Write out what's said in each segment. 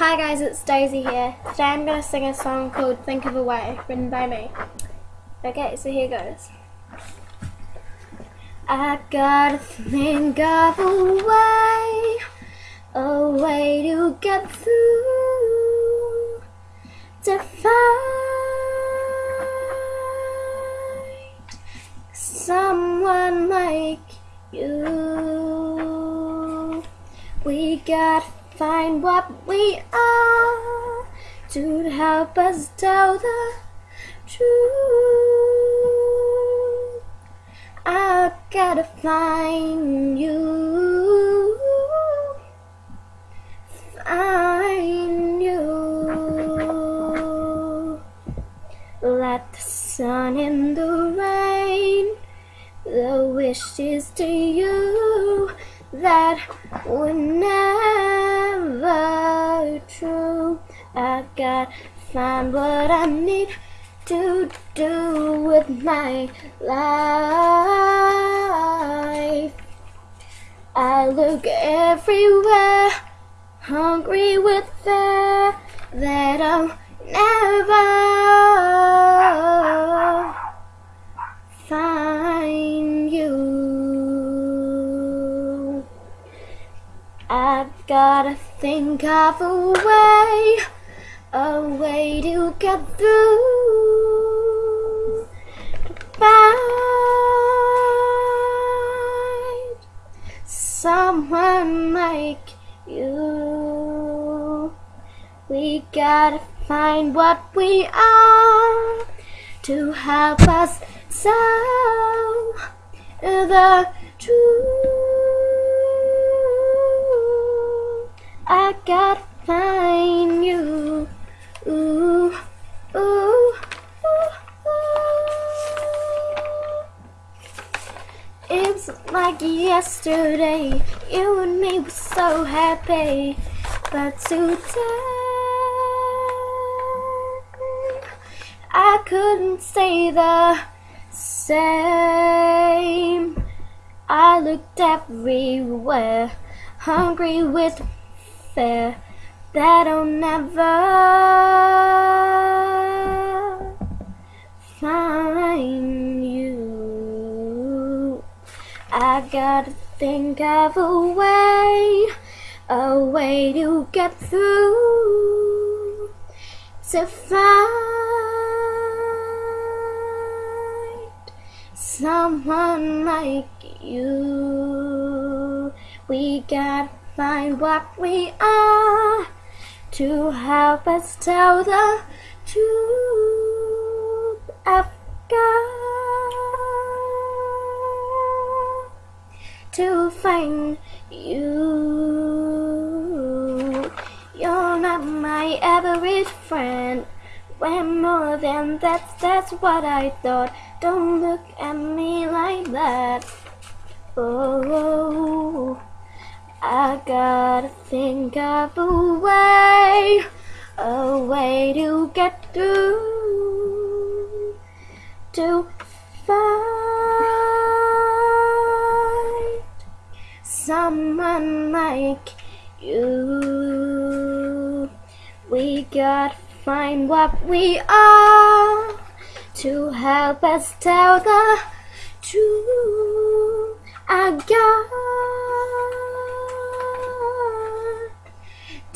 Hi guys, it's Daisy here. Today I'm going to sing a song called Think of a Way, written by me. Okay, so here goes. I gotta think of a way, a way to get through, to find someone like you. We gotta find what we are to help us tell the truth. I gotta find you, find you. Let the sun in the rain, the wishes to you that would never true. I gotta find what I need to do with my life. I look everywhere, hungry with fear that I'll never find gotta think of a way, a way to get through. Find someone like you. We gotta find what we are to help us tell the truth. I gotta find you. Ooh, ooh, ooh, ooh. It's like yesterday, you and me were so happy, but today I couldn't stay the same. I looked everywhere, hungry with fear that I'll never find you. I gotta think of a way, a way to get through, to find someone like you. We gotta find what we are to help us tell the truth. I've got to find you. You're not my average friend. We're more than that, that's what I thought. Don't look at me like that. Oh, I gotta think of a way, a way to get through, to find someone like you. We gotta find what we are to help us tell the truth. I got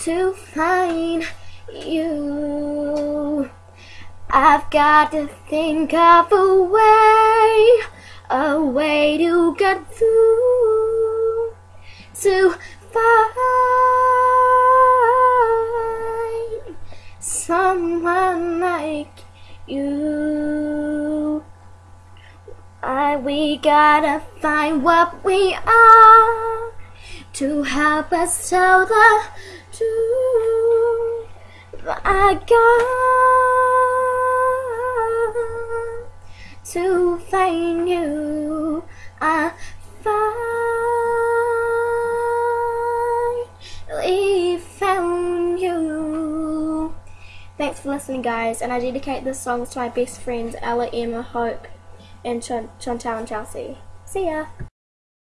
to find you. I've got to think of a way, a way to get through, to find someone like you. I, we gotta find what we are to help us tell the I got to find you. I finally found you. Thanks for listening, guys, and I dedicate this song to my best friends Ella, Emma, Hope, and Chant- Chantal and Chelsea. See ya!